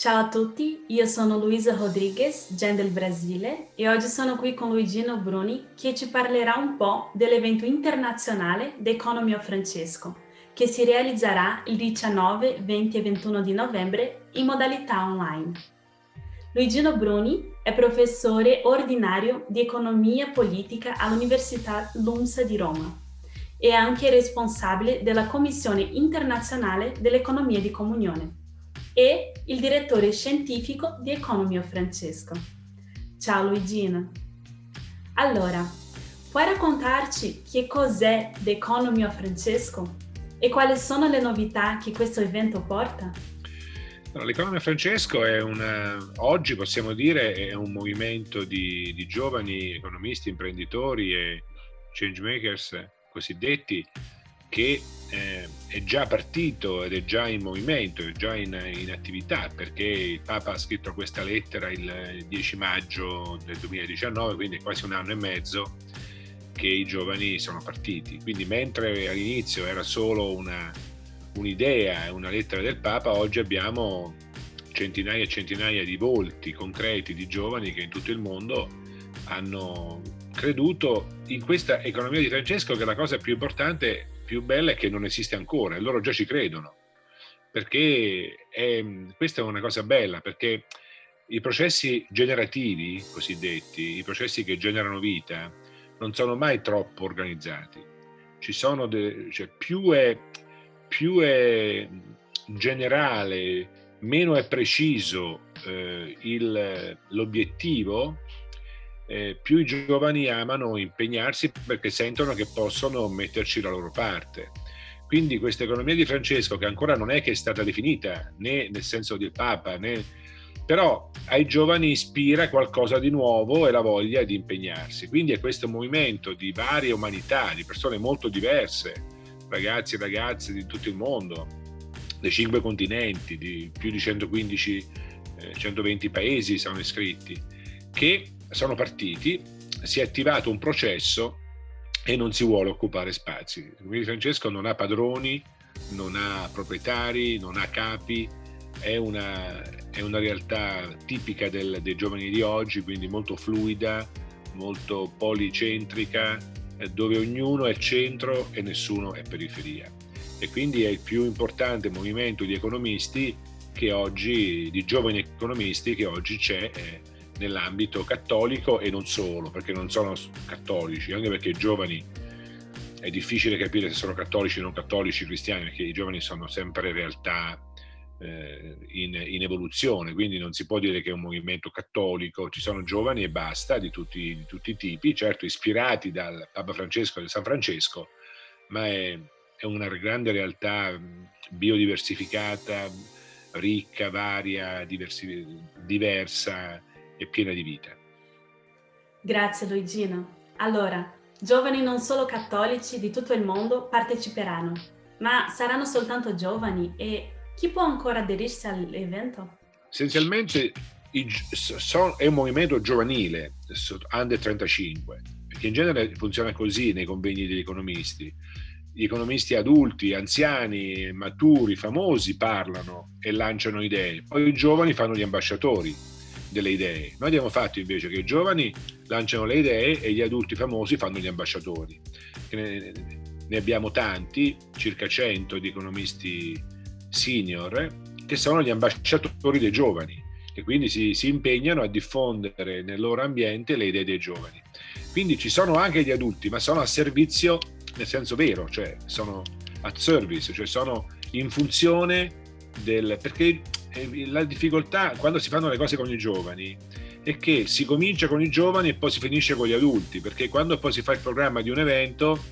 Ciao a tutti, io sono Luisa Rodrigues, Gen del Brasile, e oggi sono qui con Luigino Bruni che ci parlerà un po' dell'evento internazionale The Economy of Francesco, che si realizzerà il 19, 20 e 21 di novembre in modalità online. Luigino Bruni è professore ordinario di economia politica all'Università LUMSA di Roma e anche responsabile della Commissione internazionale dell'economia di comunione e il direttore scientifico di Economy Francesco. Ciao Luigina! Allora, puoi raccontarci che cos'è The Economy of Francesco e quali sono le novità che questo evento porta? L'Economia Francesco è una, oggi possiamo dire è un movimento di, di giovani economisti, imprenditori e changemakers cosiddetti che eh, è già partito ed è già in movimento, è già in, in, attività perché il Papa ha scritto questa lettera il 10 maggio del 2019, quindi è quasi un anno e mezzo che i giovani sono partiti. Quindi mentre all'inizio era solo un'idea, una lettera del Papa, oggi abbiamo centinaia e centinaia di volti concreti di giovani che in tutto il mondo hanno creduto in questa economia di Francesco che la cosa più importante più bella è che non esiste ancora e loro già ci credono. Perché è, questa è una cosa bella, perché i processi generativi, cosiddetti, i processi che generano vita, non sono mai troppo organizzati. De, cioè, più, è, più è generale, meno è preciso eh, l'obiettivo, eh, più i giovani amano impegnarsi perché sentono che possono metterci la loro parte. Quindi questa economia di Francesco, che ancora non è che è stata definita né nel senso del Papa, né, però ai giovani ispira qualcosa di nuovo e la voglia di impegnarsi. Quindi è questo movimento di varie umanità, di persone molto diverse, ragazzi e ragazze di tutto il mondo, dei cinque continenti, di più di 115, eh, 120 paesi sono iscritti, che sono partiti, si è attivato un processo e non si vuole occupare spazi. Quindi Francesco non ha padroni, non ha proprietari, non ha capi, è una, è una realtà tipica del, dei giovani di oggi, quindi molto fluida, molto policentrica, dove ognuno è centro e nessuno è periferia. E quindi è il più importante movimento di economisti che oggi, di giovani economisti che oggi c'è eh, nell'ambito cattolico e non solo, perché non sono cattolici, anche perché i giovani è difficile capire se sono cattolici o non cattolici, cristiani, perché i giovani sono sempre realtà eh, in, in, evoluzione, quindi non si può dire che è un movimento cattolico, ci sono giovani e basta, di tutti, di tutti i tipi, certo ispirati dal Papa Francesco e da San Francesco, ma è, è una grande realtà biodiversificata, ricca, varia, diversi, diversa, e piena di vita. Grazie Luigino. Allora, giovani non solo cattolici di tutto il mondo parteciperanno, ma saranno soltanto giovani e chi può ancora aderirsi all'evento? Essenzialmente è un movimento giovanile, under 35, perché in genere funziona così nei convegni degli economisti. Gli economisti adulti, anziani, maturi, famosi parlano e lanciano idee, poi i giovani fanno gli ambasciatori delle idee. Noi abbiamo fatto invece che i giovani lanciano le idee e gli adulti famosi fanno gli ambasciatori. Ne, abbiamo tanti, circa 100 di economisti senior, che sono gli ambasciatori dei giovani e quindi si, si impegnano a diffondere nel loro ambiente le idee dei giovani. Quindi ci sono anche gli adulti, ma sono a servizio nel senso vero, cioè sono at service, cioè sono in funzione del... perché la difficoltà quando si fanno le cose con i giovani è che si comincia con i giovani e poi si finisce con gli adulti, perché quando poi si fa il programma di un evento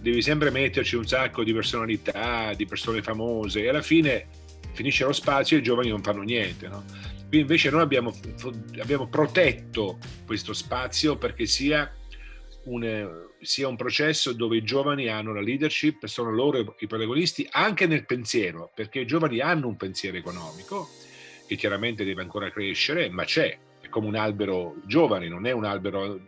devi sempre metterci un sacco di personalità, di persone famose e alla fine finisce lo spazio e i giovani non fanno niente. No? Qui invece noi abbiamo, abbiamo protetto questo spazio perché sia un, sia un processo dove i giovani hanno la leadership, sono loro i protagonisti anche nel pensiero, perché i giovani hanno un pensiero economico che chiaramente deve ancora crescere, ma c'è, è come un albero giovane, non è un albero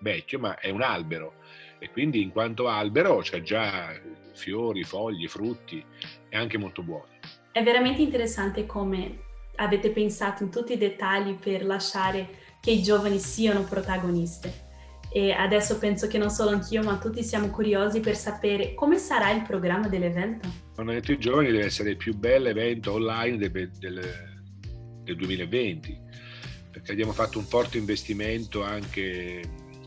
vecchio, ma è un albero e quindi in quanto albero c'è già fiori, foglie, frutti, è anche molto buono. È veramente interessante come avete pensato in tutti i dettagli per lasciare che i giovani siano protagonisti. E adesso penso che non solo anch'io, ma tutti siamo curiosi per sapere come sarà il programma dell'evento. Hanno detto i giovani deve essere il più bello evento online del, del, del 2020, perché abbiamo fatto un forte investimento anche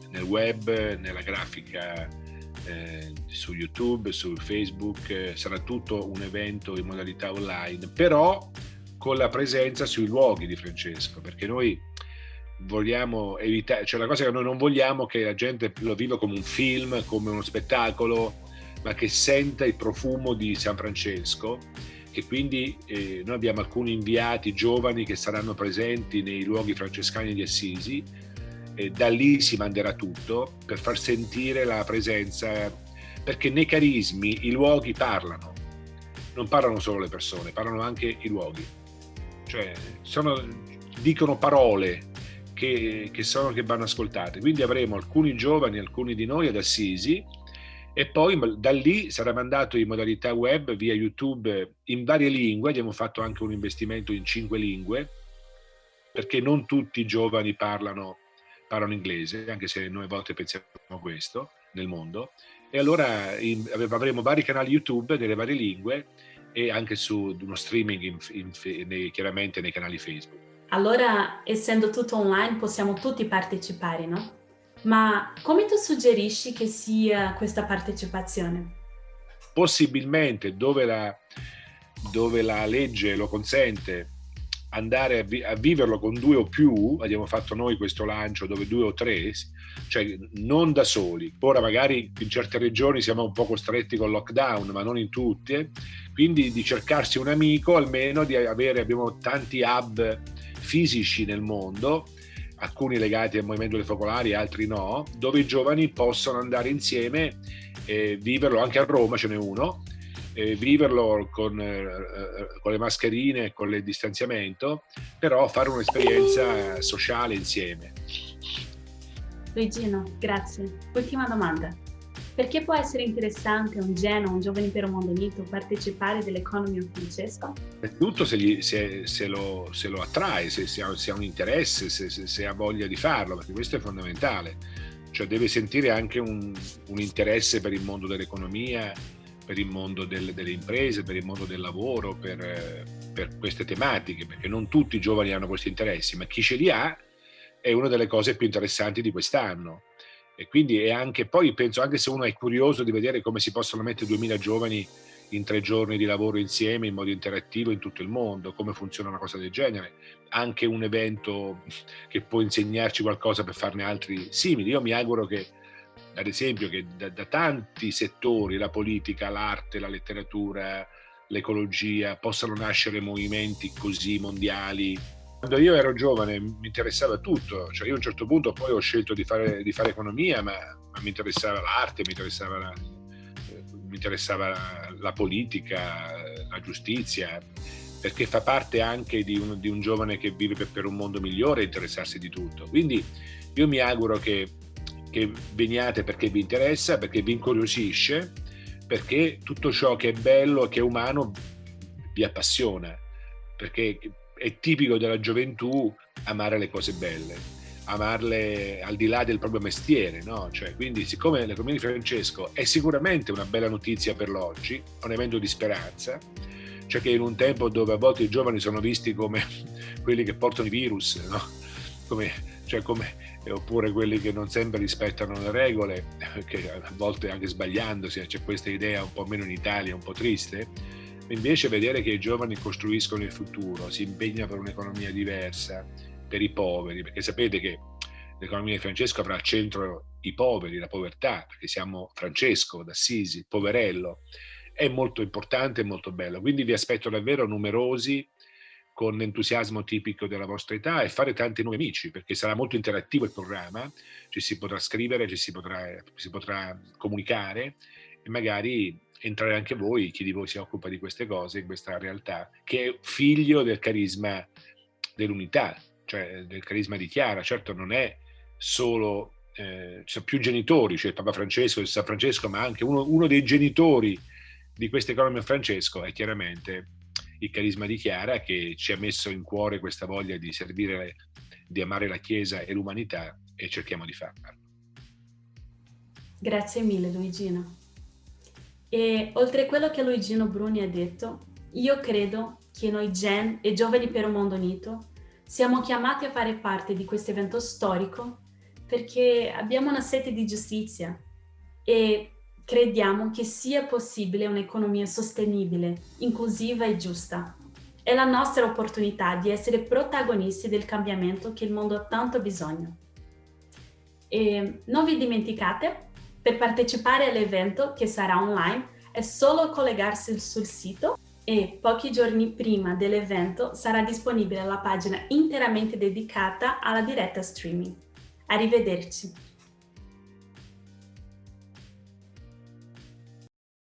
nel web, nella grafica eh, su YouTube, su Facebook, eh, sarà tutto un evento in modalità online, però con la presenza sui luoghi di Francesco, perché noi vogliamo evitare, cioè la cosa che noi non vogliamo è che la gente lo viva come un film, come uno spettacolo, ma che senta il profumo di San Francesco e quindi eh, noi abbiamo alcuni inviati giovani che saranno presenti nei luoghi francescani di Assisi e da lì si manderà tutto per far sentire la presenza, perché nei carismi i luoghi parlano, non parlano solo le persone, parlano anche i luoghi, cioè sono, dicono parole che, che, sono, che vanno ascoltate. Quindi avremo alcuni giovani, alcuni di noi ad Assisi e poi da lì sarà mandato in modalità web via YouTube in varie lingue. Abbiamo fatto anche un investimento in cinque lingue perché non tutti i giovani parlano, parlano inglese, anche se noi a volte pensiamo questo nel mondo. E allora in, avremo vari canali YouTube delle varie lingue e anche su uno streaming in, in, nei, chiaramente nei canali Facebook. Allora, essendo tutto online, possiamo tutti partecipare, no? Ma come tu suggerisci che sia questa partecipazione? Possibilmente, dove la, dove la legge lo consente, andare a, vi a, viverlo con due o più, abbiamo fatto noi questo lancio dove due o tre, cioè non da soli. Ora magari in certe regioni siamo un po' costretti con lockdown, ma non in tutte, quindi di cercarsi un amico, almeno di avere, abbiamo tanti hub fisici nel mondo, alcuni legati al movimento dei focolari, altri no, dove i giovani possono andare insieme e viverlo, anche a Roma ce n'è uno, viverlo con, eh, con, le mascherine con il distanziamento, però fare un'esperienza sociale insieme. Luigino, grazie. Ultima domanda. Perché può essere interessante un Geno, un giovane per un mondo unito, partecipare dell'Economy of Francesco? Innanzitutto se, gli, se, se, lo, se, lo, attrae, se, ha, ha un interesse, se, ha voglia di farlo, perché questo è fondamentale. Cioè deve sentire anche un, un interesse per il mondo dell'economia, per il mondo del, delle imprese, per il mondo del lavoro, per, per queste tematiche, perché non tutti i giovani hanno questi interessi, ma chi ce li ha è una delle cose più interessanti di quest'anno e quindi è anche, poi penso anche se uno è curioso di vedere come si possono mettere 2000 giovani in tre giorni di lavoro insieme in modo interattivo in tutto il mondo, come funziona una cosa del genere, anche un evento che può insegnarci qualcosa per farne altri simili. Io mi auguro che, ad esempio, che da, da tanti settori, la politica, l'arte, la letteratura, l'ecologia, possano nascere movimenti così mondiali quando io ero giovane mi interessava tutto, cioè io a un certo punto poi ho scelto di fare, di fare economia, ma, ma, mi interessava l'arte, mi interessava la, mi interessava la, la, politica, la giustizia, perché fa parte anche di un, di un giovane che vive per, per, un mondo migliore interessarsi di tutto. Quindi io mi auguro che, che veniate perché vi interessa, perché vi incuriosisce, perché tutto ciò che è bello e che è umano vi appassiona, perché è tipico della gioventù amare le cose belle, amarle al di là del proprio mestiere, no? Cioè, quindi siccome l'economia di Francesco è sicuramente una bella notizia per l'oggi, un evento di speranza, cioè che in un tempo dove a volte i giovani sono visti come quelli che portano i virus, no? come, cioè come, oppure quelli che non sempre rispettano le regole, che a volte anche sbagliandosi, c'è questa idea un po' meno in Italia, un po' triste, Invece vedere che i giovani costruiscono il futuro, si impegnano per un'economia diversa, per i poveri, perché sapete che l'economia di Francesco avrà al centro i poveri, la povertà, perché siamo Francesco d'Assisi, poverello, è molto importante e molto bello. Quindi vi aspetto davvero numerosi, con entusiasmo tipico della vostra età e fare tanti nuovi amici, perché sarà molto interattivo il programma, ci si potrà scrivere, ci si potrà, si potrà comunicare e magari entrare anche voi, chi di voi si occupa di queste cose, in questa realtà, che è figlio del carisma dell'unità, cioè del carisma di Chiara. Certo non è solo, eh, ci sono più genitori, cioè il Papa Francesco, il San Francesco, ma anche uno, uno dei genitori di questa economia Francesco è chiaramente il carisma di Chiara che ci ha messo in cuore questa voglia di servire, di amare la Chiesa e l'umanità e cerchiamo di farlo. Grazie mille Luigino. E oltre a quello che Luigino Bruni ha detto, io credo che noi Gen e Giovani per un Mondo Unito siamo chiamati a fare parte di questo evento storico perché abbiamo una sete di giustizia e crediamo che sia possibile un'economia sostenibile, inclusiva e giusta. È la nostra opportunità di essere protagonisti del cambiamento che il mondo ha tanto bisogno. E non vi dimenticate, per partecipare all'evento che sarà online è solo collegarsi sul sito e pochi giorni prima dell'evento sarà disponibile la pagina interamente dedicata alla diretta streaming. Arrivederci!